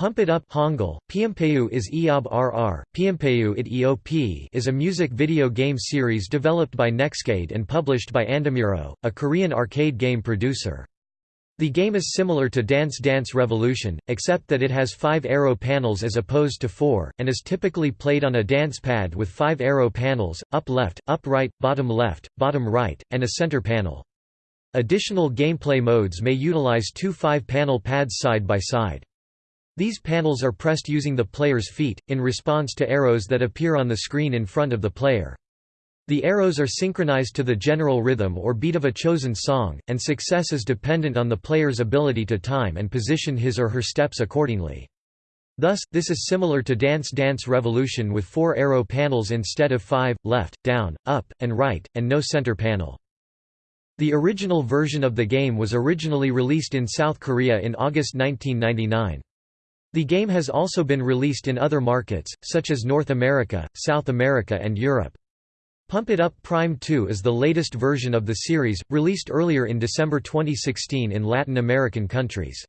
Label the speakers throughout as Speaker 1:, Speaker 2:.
Speaker 1: Pump It Up Hangul, Piampeyu is Eob RR, it EOP is a music video game series developed by Nexcade and published by Andamiro, a Korean arcade game producer. The game is similar to Dance Dance Revolution, except that it has five arrow panels as opposed to four, and is typically played on a dance pad with five arrow panels, up left, up right, bottom left, bottom right, and a center panel. Additional gameplay modes may utilize two five-panel pads side by side. These panels are pressed using the player's feet, in response to arrows that appear on the screen in front of the player. The arrows are synchronized to the general rhythm or beat of a chosen song, and success is dependent on the player's ability to time and position his or her steps accordingly. Thus, this is similar to Dance Dance Revolution with four arrow panels instead of five, left, down, up, and right, and no center panel. The original version of the game was originally released in South Korea in August 1999. The game has also been released in other markets, such as North America, South America and Europe. Pump It Up Prime 2 is the latest version of the series, released earlier in December 2016 in Latin American countries.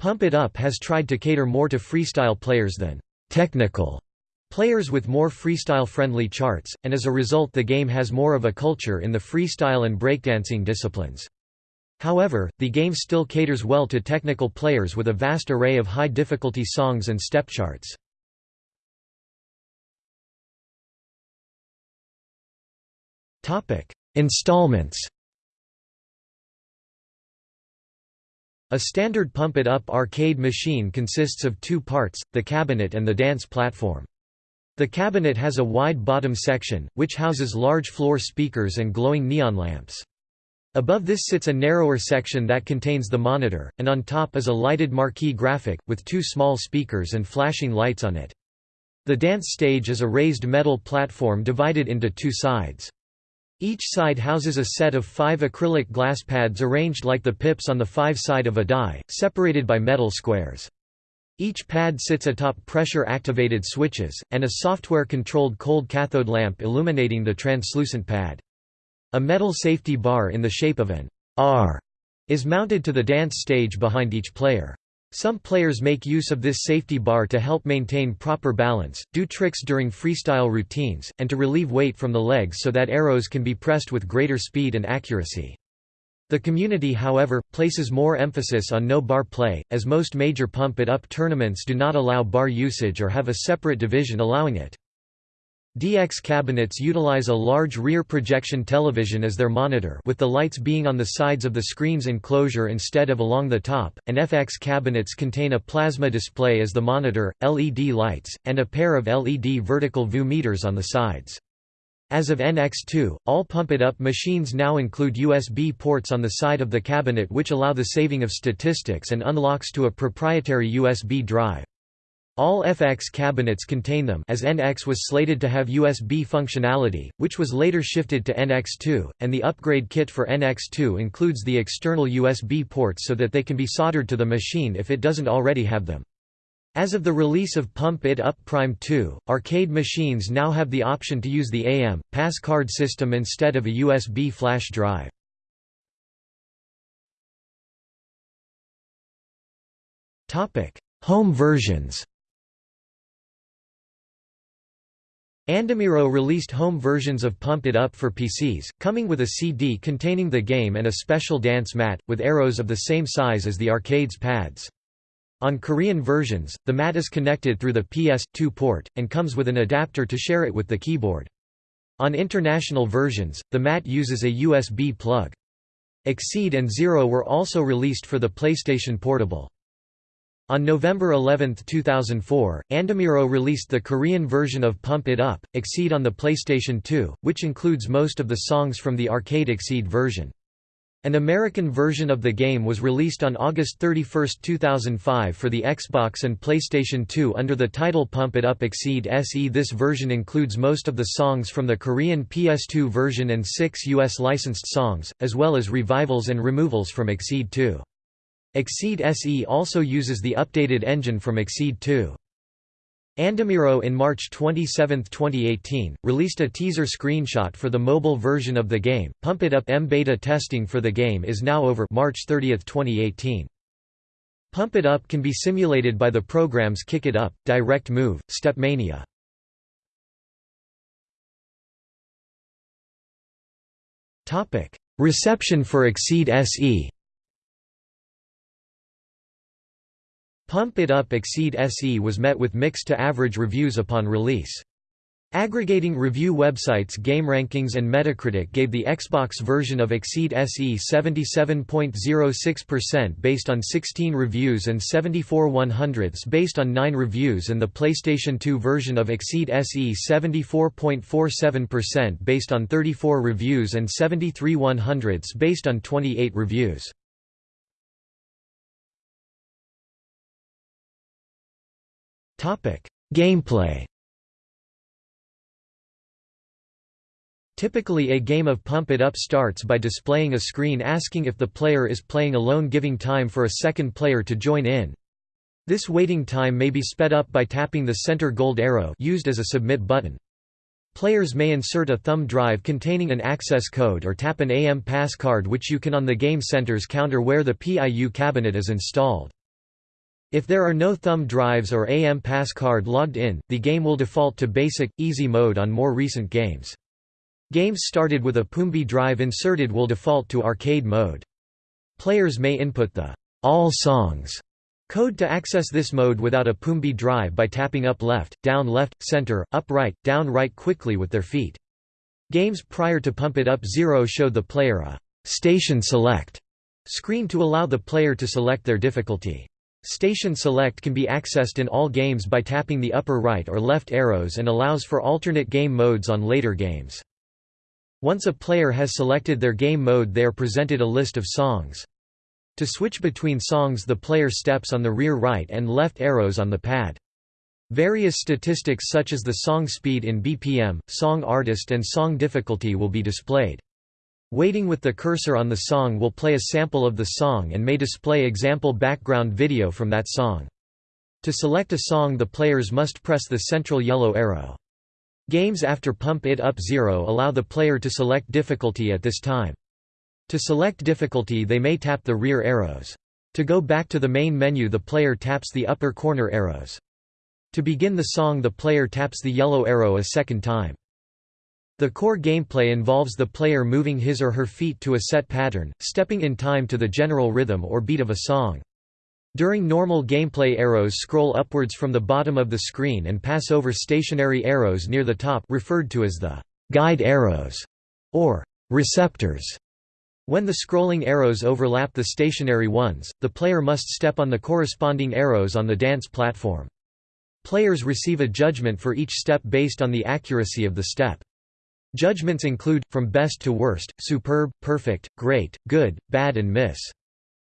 Speaker 1: Pump It Up has tried to cater more to freestyle players than technical players with more freestyle-friendly charts, and as a result the game has more of a culture in the freestyle and breakdancing disciplines. However, the game still caters well to technical players with a vast array of high-difficulty songs and step charts. Installments A standard Pump It Up arcade machine consists of two parts, the cabinet and the dance platform. The cabinet has a wide bottom section, which houses large floor speakers and glowing neon lamps. Above this sits a narrower section that contains the monitor, and on top is a lighted marquee graphic, with two small speakers and flashing lights on it. The dance stage is a raised metal platform divided into two sides. Each side houses a set of five acrylic glass pads arranged like the pips on the five side of a die, separated by metal squares. Each pad sits atop pressure-activated switches, and a software-controlled cold cathode lamp illuminating the translucent pad. A metal safety bar in the shape of an R is mounted to the dance stage behind each player. Some players make use of this safety bar to help maintain proper balance, do tricks during freestyle routines, and to relieve weight from the legs so that arrows can be pressed with greater speed and accuracy. The community however, places more emphasis on no bar play, as most major Pump It Up tournaments do not allow bar usage or have a separate division allowing it. DX cabinets utilize a large rear projection television as their monitor with the lights being on the sides of the screen's enclosure instead of along the top, and FX cabinets contain a plasma display as the monitor, LED lights, and a pair of LED vertical view meters on the sides. As of NX2, all Pump It Up machines now include USB ports on the side of the cabinet which allow the saving of statistics and unlocks to a proprietary USB drive. All FX cabinets contain them as NX was slated to have USB functionality, which was later shifted to NX2, and the upgrade kit for NX2 includes the external USB ports so that they can be soldered to the machine if it doesn't already have them. As of the release of Pump It Up Prime 2, arcade machines now have the option to use the AM, pass card system instead of a USB flash drive. Home versions Andamiro released home versions of Pump It Up for PCs, coming with a CD containing the game and a special dance mat, with arrows of the same size as the arcade's pads. On Korean versions, the mat is connected through the PS2 port, and comes with an adapter to share it with the keyboard. On international versions, the mat uses a USB plug. Exceed and Zero were also released for the PlayStation Portable. On November 11, 2004, Andamiro released the Korean version of Pump It Up, Exceed on the PlayStation 2, which includes most of the songs from the arcade Exceed version. An American version of the game was released on August 31, 2005 for the Xbox and PlayStation 2 under the title Pump It Up Exceed SE. This version includes most of the songs from the Korean PS2 version and six US licensed songs, as well as revivals and removals from Exceed 2. Exceed SE also uses the updated engine from Exceed 2. Andamiro in March 27, 2018, released a teaser screenshot for the mobile version of the game. Pump It Up M beta testing for the game is now over March 30, 2018. Pump It Up can be simulated by the programs Kick It Up, Direct Move, Step Stepmania. Reception for Exceed SE Pump It Up Exceed SE was met with mixed to average reviews upon release. Aggregating review websites GameRankings and Metacritic gave the Xbox version of Exceed SE 77.06% based on 16 reviews and 74 100ths based on 9 reviews and the PlayStation 2 version of Exceed SE 74.47% based on 34 reviews and 73 100ths based on 28 reviews. Gameplay Typically a game of Pump It Up starts by displaying a screen asking if the player is playing alone giving time for a second player to join in. This waiting time may be sped up by tapping the center gold arrow used as a submit button. Players may insert a thumb drive containing an access code or tap an AM pass card which you can on the Game Center's counter where the PIU cabinet is installed. If there are no thumb drives or AM pass card logged in, the game will default to basic, easy mode on more recent games. Games started with a PUMB drive inserted will default to arcade mode. Players may input the All Songs code to access this mode without a PUMB drive by tapping up left, down left, center, up right, down right quickly with their feet. Games prior to Pump It Up Zero showed the player a Station Select screen to allow the player to select their difficulty. Station Select can be accessed in all games by tapping the upper right or left arrows and allows for alternate game modes on later games. Once a player has selected their game mode they are presented a list of songs. To switch between songs the player steps on the rear right and left arrows on the pad. Various statistics such as the song speed in BPM, song artist and song difficulty will be displayed. Waiting with the cursor on the song will play a sample of the song and may display example background video from that song. To select a song the players must press the central yellow arrow. Games after Pump It Up Zero allow the player to select difficulty at this time. To select difficulty they may tap the rear arrows. To go back to the main menu the player taps the upper corner arrows. To begin the song the player taps the yellow arrow a second time. The core gameplay involves the player moving his or her feet to a set pattern, stepping in time to the general rhythm or beat of a song. During normal gameplay arrows scroll upwards from the bottom of the screen and pass over stationary arrows near the top referred to as the guide arrows or receptors. When the scrolling arrows overlap the stationary ones, the player must step on the corresponding arrows on the dance platform. Players receive a judgment for each step based on the accuracy of the step. Judgments include, from best to worst, superb, perfect, great, good, bad and miss.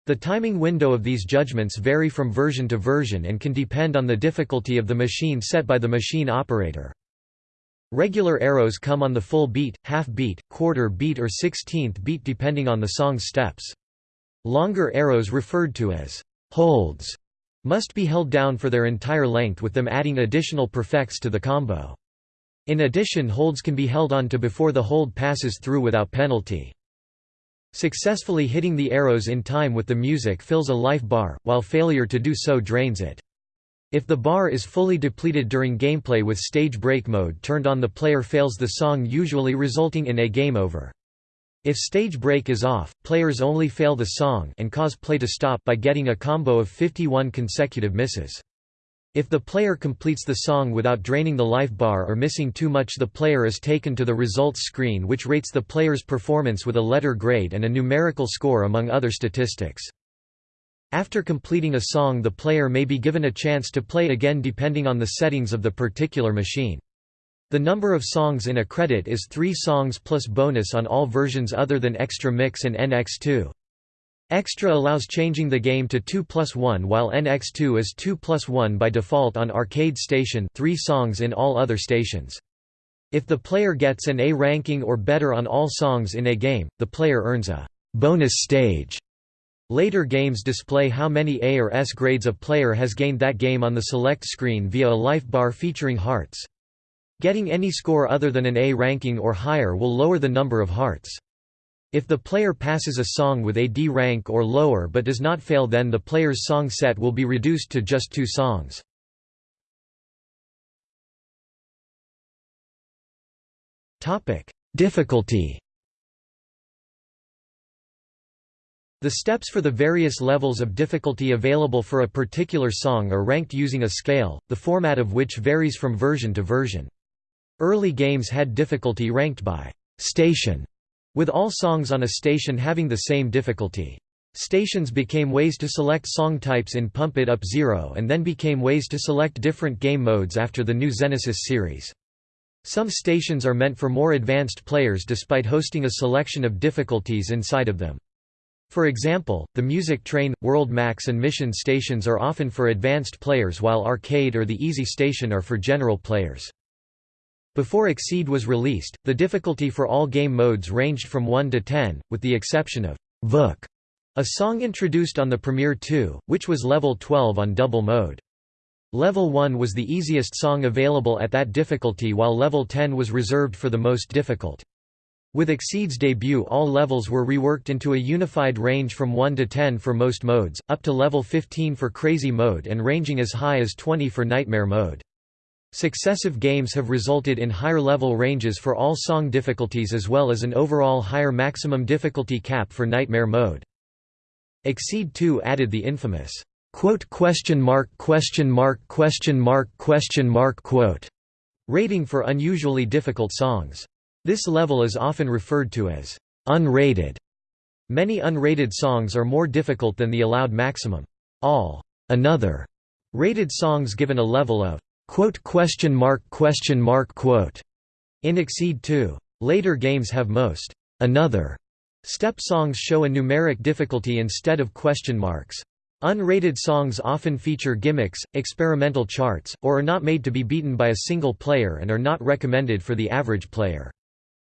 Speaker 1: The timing window of these judgments vary from version to version and can depend on the difficulty of the machine set by the machine operator. Regular arrows come on the full beat, half beat, quarter beat or sixteenth beat depending on the song's steps. Longer arrows referred to as holds must be held down for their entire length with them adding additional perfects to the combo. In addition holds can be held on to before the hold passes through without penalty. Successfully hitting the arrows in time with the music fills a life bar, while failure to do so drains it. If the bar is fully depleted during gameplay with stage break mode turned on the player fails the song usually resulting in a game over. If stage break is off, players only fail the song and cause play to stop by getting a combo of 51 consecutive misses. If the player completes the song without draining the life bar or missing too much the player is taken to the results screen which rates the player's performance with a letter grade and a numerical score among other statistics. After completing a song the player may be given a chance to play again depending on the settings of the particular machine. The number of songs in a credit is 3 songs plus bonus on all versions other than Extra Mix and NX2. Extra allows changing the game to 2 plus 1 while NX2 is 2 plus 1 by default on Arcade Station 3 songs in all other stations. If the player gets an A ranking or better on all songs in a game, the player earns a bonus stage. Later games display how many A or S grades a player has gained that game on the select screen via a life bar featuring hearts. Getting any score other than an A ranking or higher will lower the number of hearts. If the player passes a song with a D rank or lower but does not fail then the player's song set will be reduced to just two songs. Difficulty The steps for the various levels of difficulty available for a particular song are ranked using a scale, the format of which varies from version to version. Early games had difficulty ranked by «station», with all songs on a station having the same difficulty. Stations became ways to select song types in Pump It Up Zero and then became ways to select different game modes after the new Genesis series. Some stations are meant for more advanced players despite hosting a selection of difficulties inside of them. For example, the Music Train, World Max and Mission stations are often for advanced players while Arcade or the Easy station are for general players. Before Exceed was released, the difficulty for all game modes ranged from 1 to 10, with the exception of Vook, a song introduced on the Premiere 2, which was level 12 on double mode. Level 1 was the easiest song available at that difficulty while level 10 was reserved for the most difficult. With Exceed's debut all levels were reworked into a unified range from 1 to 10 for most modes, up to level 15 for Crazy mode and ranging as high as 20 for Nightmare mode. Successive games have resulted in higher level ranges for all song difficulties as well as an overall higher maximum difficulty cap for Nightmare mode. Exceed 2 added the infamous quote question mark question mark question mark question mark quote rating for unusually difficult songs. This level is often referred to as unrated. Many unrated songs are more difficult than the allowed maximum. All another rated songs given a level of quote question mark question mark quote in Exceed 2. Later games have most another step songs show a numeric difficulty instead of question marks. Unrated songs often feature gimmicks, experimental charts, or are not made to be beaten by a single player and are not recommended for the average player.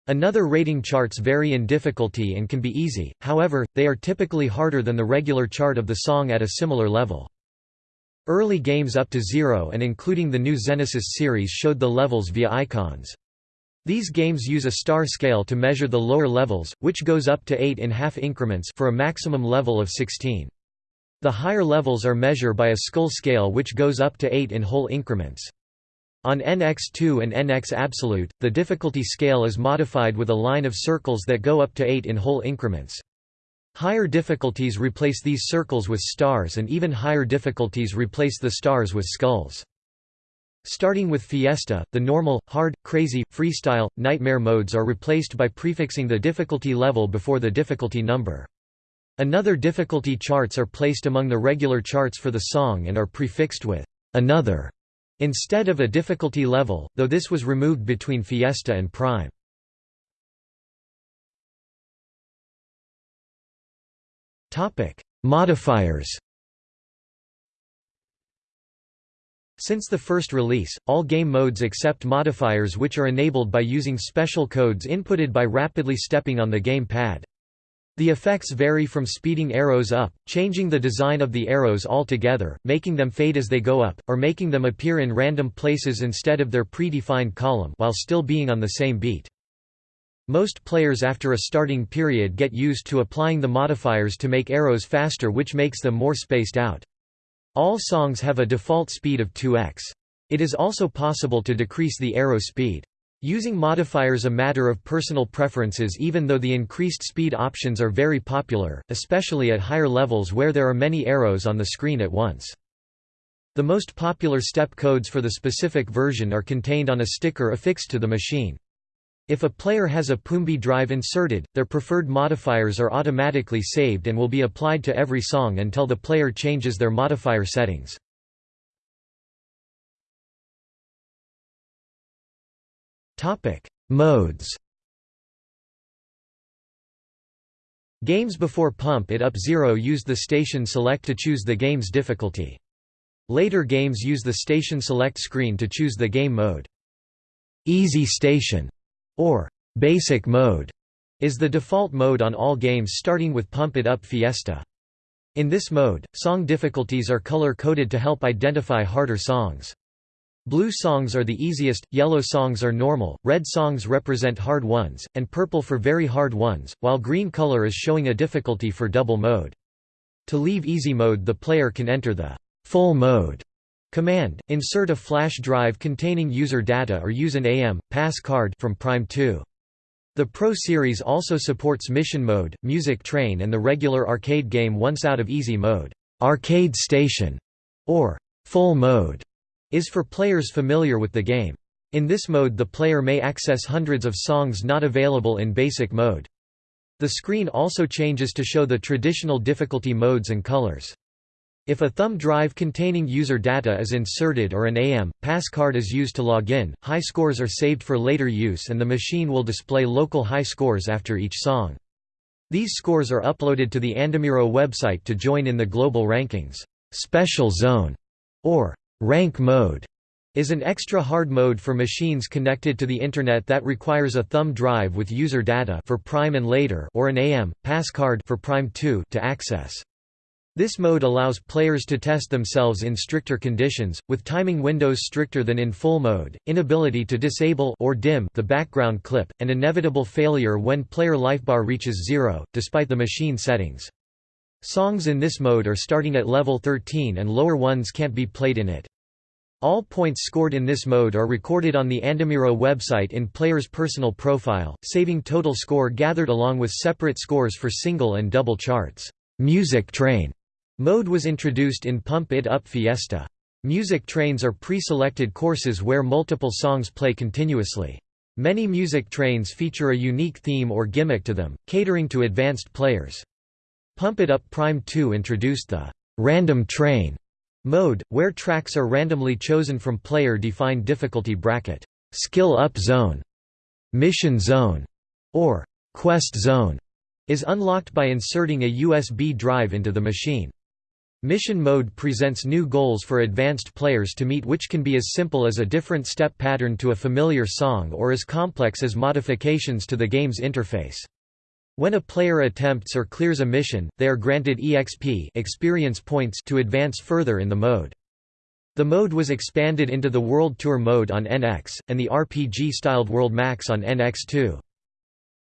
Speaker 1: Another rating charts vary in difficulty and can be easy, however, they are typically harder than the regular chart of the song at a similar level. Early games up to zero and including the new Genesis series showed the levels via icons. These games use a star scale to measure the lower levels, which goes up to 8 in half increments for a maximum level of 16. The higher levels are measured by a skull scale which goes up to 8 in whole increments. On NX2 and NX Absolute, the difficulty scale is modified with a line of circles that go up to 8 in whole increments. Higher difficulties replace these circles with stars and even higher difficulties replace the stars with skulls. Starting with Fiesta, the normal, hard, crazy, freestyle, nightmare modes are replaced by prefixing the difficulty level before the difficulty number. Another difficulty charts are placed among the regular charts for the song and are prefixed with another Instead of a difficulty level, though this was removed between Fiesta and Prime. Modifiers Since the first release, all game modes accept modifiers which are enabled by using special codes inputted by rapidly stepping on the game pad. The effects vary from speeding arrows up, changing the design of the arrows altogether, making them fade as they go up, or making them appear in random places instead of their predefined column while still being on the same beat. Most players after a starting period get used to applying the modifiers to make arrows faster which makes them more spaced out. All songs have a default speed of 2x. It is also possible to decrease the arrow speed. Using modifiers a matter of personal preferences even though the increased speed options are very popular, especially at higher levels where there are many arrows on the screen at once. The most popular step codes for the specific version are contained on a sticker affixed to the machine. If a player has a PUMB drive inserted, their preferred modifiers are automatically saved and will be applied to every song until the player changes their modifier settings. Modes. Games before Pump It Up Zero used the Station Select to choose the game's difficulty. Later games use the Station Select screen to choose the game mode. Easy Station, or Basic Mode, is the default mode on all games starting with Pump It Up Fiesta. In this mode, song difficulties are color-coded to help identify harder songs. Blue songs are the easiest, yellow songs are normal, red songs represent hard ones, and purple for very hard ones, while green color is showing a difficulty for double mode. To leave easy mode the player can enter the full mode command, insert a flash drive containing user data or use an AM, pass card from Prime 2. The Pro series also supports Mission Mode, Music Train and the regular arcade game once out of easy mode. Arcade Station, or Full Mode is for players familiar with the game. In this mode the player may access hundreds of songs not available in basic mode. The screen also changes to show the traditional difficulty modes and colors. If a thumb drive containing user data is inserted or an AM, pass card is used to log in, high scores are saved for later use and the machine will display local high scores after each song. These scores are uploaded to the Andamiro website to join in the global rankings. Special Zone, or Rank mode is an extra hard mode for machines connected to the Internet that requires a thumb drive with user data for Prime and later or an AM, pass card for Prime 2 to access. This mode allows players to test themselves in stricter conditions, with timing windows stricter than in full mode, inability to disable or dim the background clip, and inevitable failure when player lifebar reaches zero, despite the machine settings. Songs in this mode are starting at level 13 and lower ones can't be played in it. All points scored in this mode are recorded on the Andamiro website in player's personal profile, saving total score gathered along with separate scores for single and double charts. Music Train mode was introduced in Pump It Up Fiesta. Music trains are pre-selected courses where multiple songs play continuously. Many music trains feature a unique theme or gimmick to them, catering to advanced players. Pump It Up Prime 2 introduced the «random train» mode, where tracks are randomly chosen from player-defined difficulty bracket, «skill up zone», «mission zone» or «quest zone» is unlocked by inserting a USB drive into the machine. Mission mode presents new goals for advanced players to meet which can be as simple as a different step pattern to a familiar song or as complex as modifications to the game's interface. When a player attempts or clears a mission, they are granted EXP experience points to advance further in the mode. The mode was expanded into the World Tour mode on NX, and the RPG-styled World Max on NX2.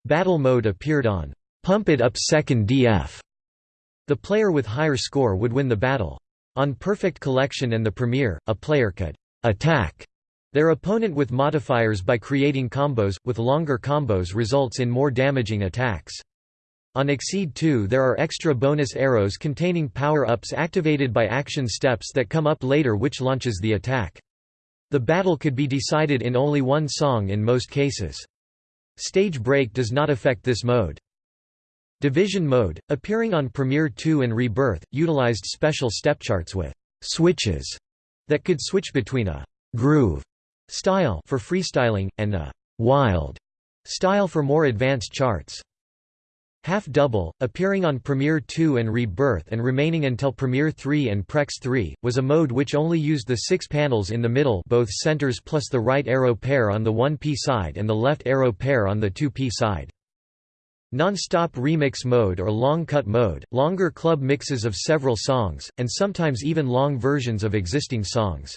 Speaker 1: Battle mode appeared on Pump It Up 2nd DF. The player with higher score would win the battle. On Perfect Collection and the Premier, a player could attack their opponent with modifiers by creating combos, with longer combos results in more damaging attacks. On Exceed 2 there are extra bonus arrows containing power-ups activated by action steps that come up later which launches the attack. The battle could be decided in only one song in most cases. Stage break does not affect this mode. Division mode, appearing on Premiere 2 and Rebirth, utilized special stepcharts with switches that could switch between a groove style for freestyling, and a «wild» style for more advanced charts. Half Double, appearing on Premiere 2 and Rebirth and remaining until Premiere 3 and Prex 3, was a mode which only used the six panels in the middle both centers plus the right arrow pair on the 1P side and the left arrow pair on the 2P side. Non-stop remix mode or long cut mode, longer club mixes of several songs, and sometimes even long versions of existing songs.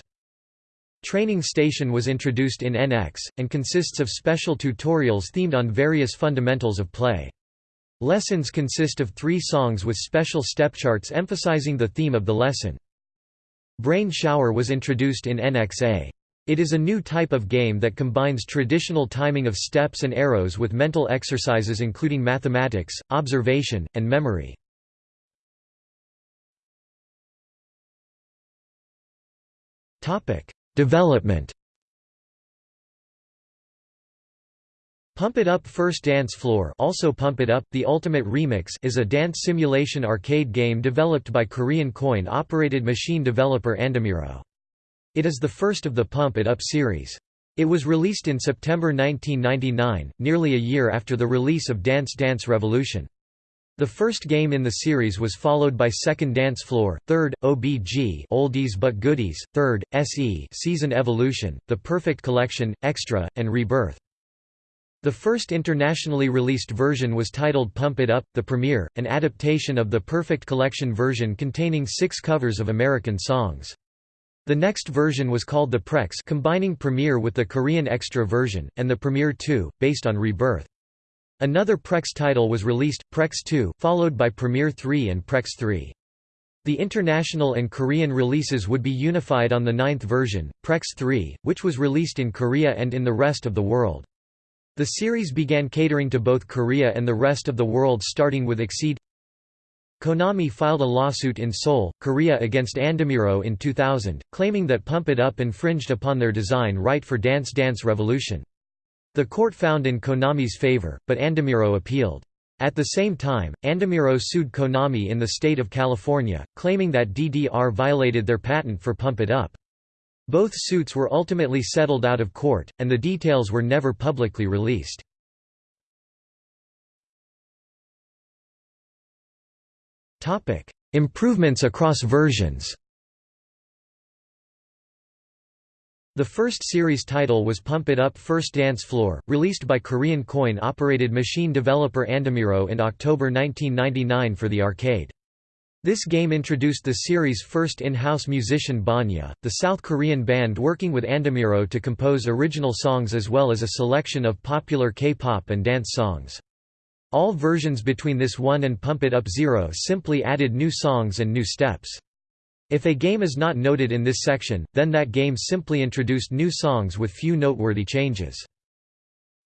Speaker 1: Training Station was introduced in NX, and consists of special tutorials themed on various fundamentals of play. Lessons consist of three songs with special stepcharts emphasizing the theme of the lesson. Brain Shower was introduced in NXA. It is a new type of game that combines traditional timing of steps and arrows with mental exercises including mathematics, observation, and memory. Development Pump It Up First Dance Floor also Pump It Up, The Ultimate Remix is a dance simulation arcade game developed by Korean coin-operated machine developer Andamiro. It is the first of the Pump It Up series. It was released in September 1999, nearly a year after the release of Dance Dance Revolution. The first game in the series was followed by Second Dance Floor, Third, OBG Oldies but Goodies, Third, SE Season Evolution, The Perfect Collection, Extra, and Rebirth. The first internationally released version was titled Pump It Up, the Premier, an adaptation of the Perfect Collection version containing six covers of American songs. The next version was called the Prex combining Premiere with the Korean Extra version, and the Premiere 2, based on Rebirth. Another Prex title was released, Prex 2, followed by Premiere 3 and Prex 3. The international and Korean releases would be unified on the ninth version, Prex 3, which was released in Korea and in the rest of the world. The series began catering to both Korea and the rest of the world starting with Exceed Konami filed a lawsuit in Seoul, Korea against Andamiro in 2000, claiming that Pump It Up infringed upon their design right for Dance Dance Revolution. The court found in Konami's favor, but Andamiro appealed. At the same time, Andamiro sued Konami in the state of California, claiming that DDR violated their patent for Pump It Up. Both suits were ultimately settled out of court, and the details were never publicly released. Topic: Improvements across versions. The first series title was Pump It Up First Dance Floor, released by Korean coin-operated machine developer Andamiro in October 1999 for the arcade. This game introduced the series' first in-house musician Banya, the South Korean band working with Andamiro to compose original songs as well as a selection of popular K-pop and dance songs. All versions between this one and Pump It Up Zero simply added new songs and new steps. If a game is not noted in this section, then that game simply introduced new songs with few noteworthy changes.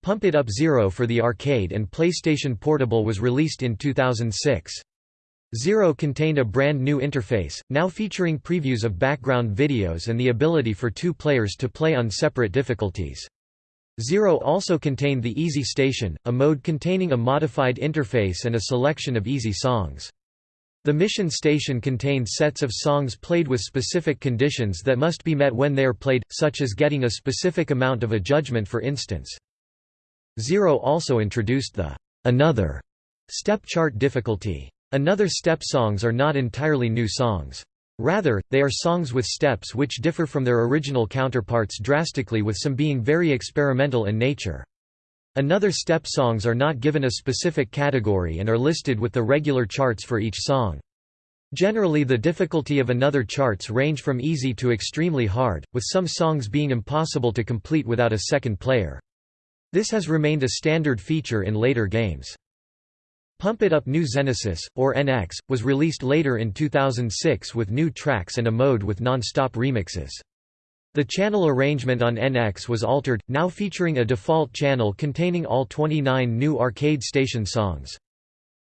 Speaker 1: Pump It Up Zero for the arcade and PlayStation Portable was released in 2006. Zero contained a brand new interface, now featuring previews of background videos and the ability for two players to play on separate difficulties. Zero also contained the Easy Station, a mode containing a modified interface and a selection of easy songs. The Mission Station contained sets of songs played with specific conditions that must be met when they are played, such as getting a specific amount of a judgment for instance. Zero also introduced the Another step chart difficulty. Another step songs are not entirely new songs. Rather, they are songs with steps which differ from their original counterparts drastically with some being very experimental in nature. Another step songs are not given a specific category and are listed with the regular charts for each song. Generally the difficulty of another charts range from easy to extremely hard, with some songs being impossible to complete without a second player. This has remained a standard feature in later games. Pump It Up New Genesis, or NX, was released later in 2006 with new tracks and a mode with non-stop remixes. The channel arrangement on NX was altered, now featuring a default channel containing all 29 new arcade station songs.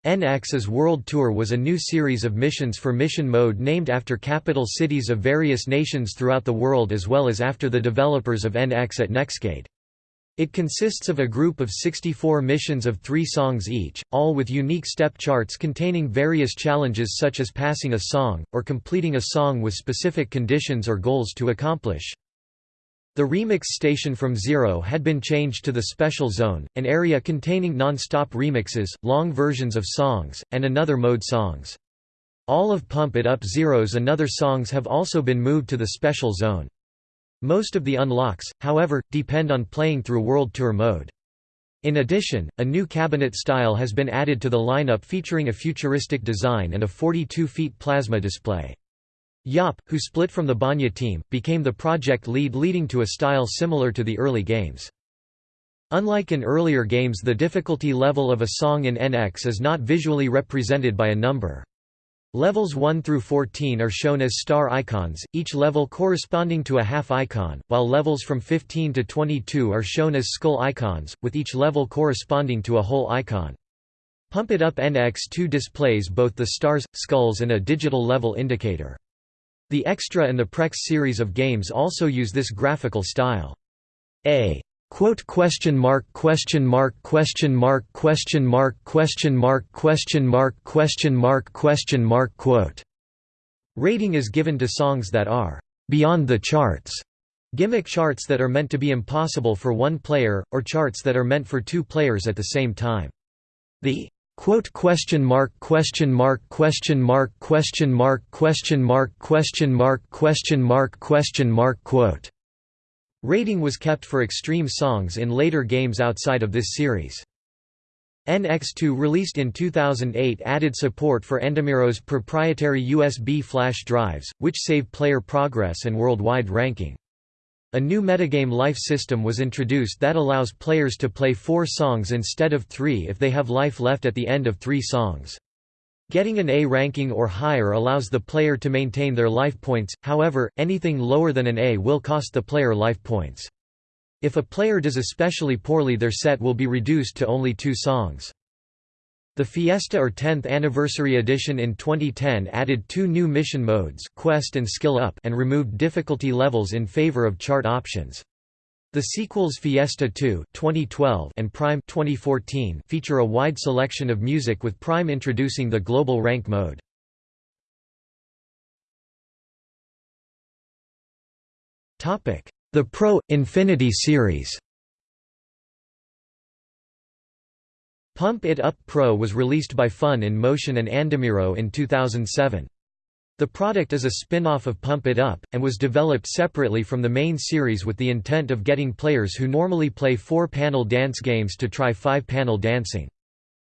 Speaker 1: NX's World Tour was a new series of missions for mission mode named after capital cities of various nations throughout the world as well as after the developers of NX at Nexcade. It consists of a group of 64 missions of three songs each, all with unique step charts containing various challenges such as passing a song, or completing a song with specific conditions or goals to accomplish. The remix station from Zero had been changed to the Special Zone, an area containing non-stop remixes, long versions of songs, and another mode songs. All of Pump It Up Zero's another songs have also been moved to the Special Zone. Most of the unlocks, however, depend on playing through World Tour mode. In addition, a new cabinet style has been added to the lineup featuring a futuristic design and a 42-feet plasma display. Yop, who split from the Banya team, became the project lead leading to a style similar to the early games. Unlike in earlier games the difficulty level of a song in NX is not visually represented by a number. Levels 1 through 14 are shown as star icons, each level corresponding to a half icon, while levels from 15 to 22 are shown as skull icons, with each level corresponding to a whole icon. Pump It Up NX2 displays both the stars, skulls and a digital level indicator. The Extra and the Prex series of games also use this graphical style. A Quote question mark question mark question mark question mark question mark question mark question mark question mark quote rating is given to songs that are beyond the charts gimmick charts that are meant to be impossible for one player or charts that are meant for two players at the same time the quote question mark question mark question mark question mark question mark question mark question mark question mark quote Rating was kept for extreme songs in later games outside of this series. NX2 released in 2008 added support for Andamiro's proprietary USB flash drives, which save player progress and worldwide ranking. A new metagame life system was introduced that allows players to play four songs instead of three if they have life left at the end of three songs. Getting an A ranking or higher allows the player to maintain their life points, however, anything lower than an A will cost the player life points. If a player does especially poorly their set will be reduced to only two songs. The Fiesta or 10th Anniversary Edition in 2010 added two new mission modes Quest and Skill Up and removed difficulty levels in favor of chart options. The sequels Fiesta 2 2012 and Prime 2014 feature a wide selection of music with Prime introducing the global rank mode. The Pro Infinity series. Pump It Up Pro was released by Fun in Motion and Andamiro in 2007. The product is a spin-off of Pump It Up, and was developed separately from the main series with the intent of getting players who normally play four-panel dance games to try five-panel dancing.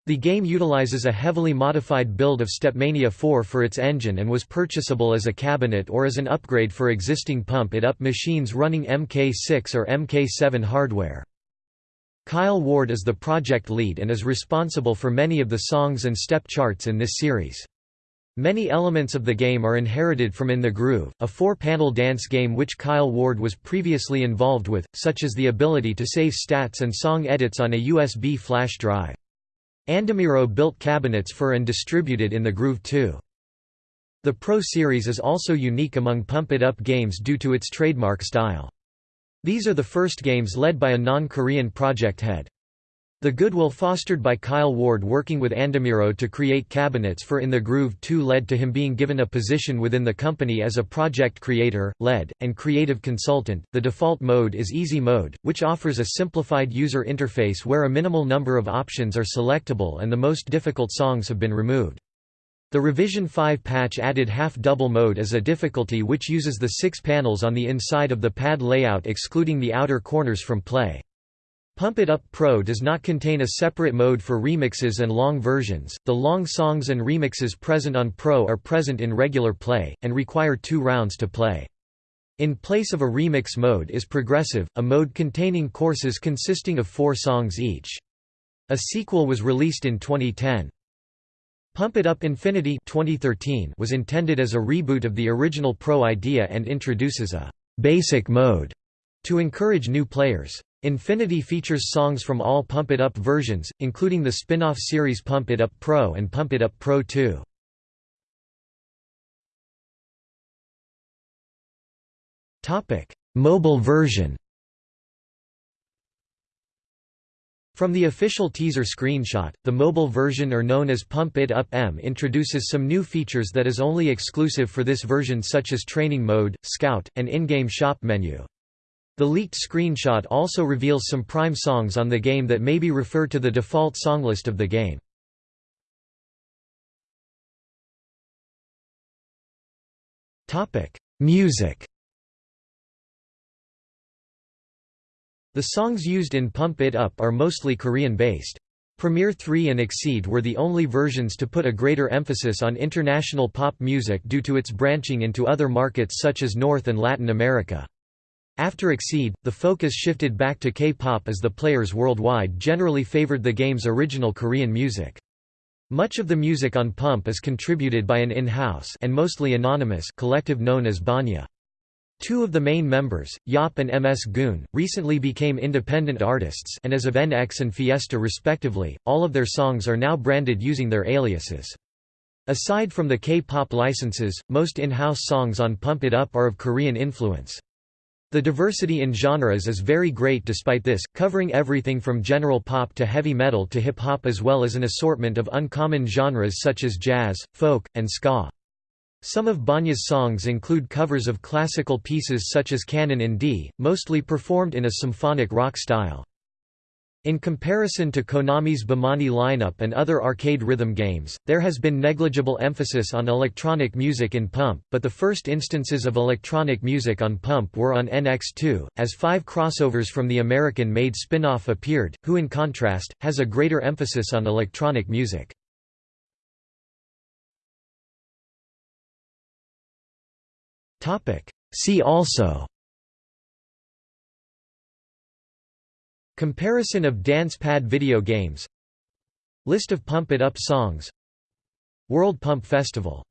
Speaker 1: The game utilizes a heavily modified build of Stepmania 4 for its engine and was purchasable as a cabinet or as an upgrade for existing pump-it-up machines running MK6 or MK7 hardware. Kyle Ward is the project lead and is responsible for many of the songs and step charts in this series. Many elements of the game are inherited from In the Groove, a four-panel dance game which Kyle Ward was previously involved with, such as the ability to save stats and song edits on a USB flash drive. Andamiro built cabinets for and distributed in the Groove 2. The Pro Series is also unique among Pump It Up games due to its trademark style. These are the first games led by a non-Korean project head. The goodwill fostered by Kyle Ward working with Andamiro to create cabinets for In the Groove 2 led to him being given a position within the company as a project creator, lead, and creative consultant. The default mode is Easy Mode, which offers a simplified user interface where a minimal number of options are selectable and the most difficult songs have been removed. The Revision 5 patch added half-double mode as a difficulty which uses the six panels on the inside of the pad layout excluding the outer corners from play. Pump It Up Pro does not contain a separate mode for remixes and long versions. The long songs and remixes present on Pro are present in regular play, and require two rounds to play. In place of a remix mode is Progressive, a mode containing courses consisting of four songs each. A sequel was released in 2010. Pump It Up Infinity 2013 was intended as a reboot of the original Pro idea and introduces a «basic mode» to encourage new players. Infinity features songs from all Pump It Up versions, including the spin-off series Pump It Up Pro and Pump It Up Pro 2. Mobile version From the official teaser screenshot, the mobile version or known as Pump It Up M introduces some new features that is only exclusive for this version such as training mode, scout, and in-game shop menu. The leaked screenshot also reveals some Prime songs on the game that maybe refer to the default songlist of the game. Music The songs used in Pump It Up are mostly Korean-based. Premiere 3 and Exceed were the only versions to put a greater emphasis on international pop music due to its branching into other markets such as North and Latin America. After Exceed, the focus shifted back to K-pop as the players worldwide generally favored the game's original Korean music. Much of the music on Pump is contributed by an in-house and mostly anonymous collective known as Banya. Two of the main members, Yop and MS Goon, recently became independent artists and as of NX and Fiesta respectively, all of their songs are now branded using their aliases. Aside from the K-pop licenses, most in-house songs on Pump It Up are of Korean influence. The diversity in genres is very great despite this, covering everything from general pop to heavy metal to hip-hop as well as an assortment of uncommon genres such as jazz, folk, and ska. Some of Banya's songs include covers of classical pieces such as Canon in D, mostly performed in a symphonic rock style. In comparison to Konami's Bemani lineup and other arcade rhythm games, there has been negligible emphasis on electronic music in Pump, but the first instances of electronic music on Pump were on NX2, as five crossovers from the American-made spin-off appeared, who in contrast, has a greater emphasis on electronic music. See also Comparison of dance pad video games. List of Pump It Up songs. World Pump Festival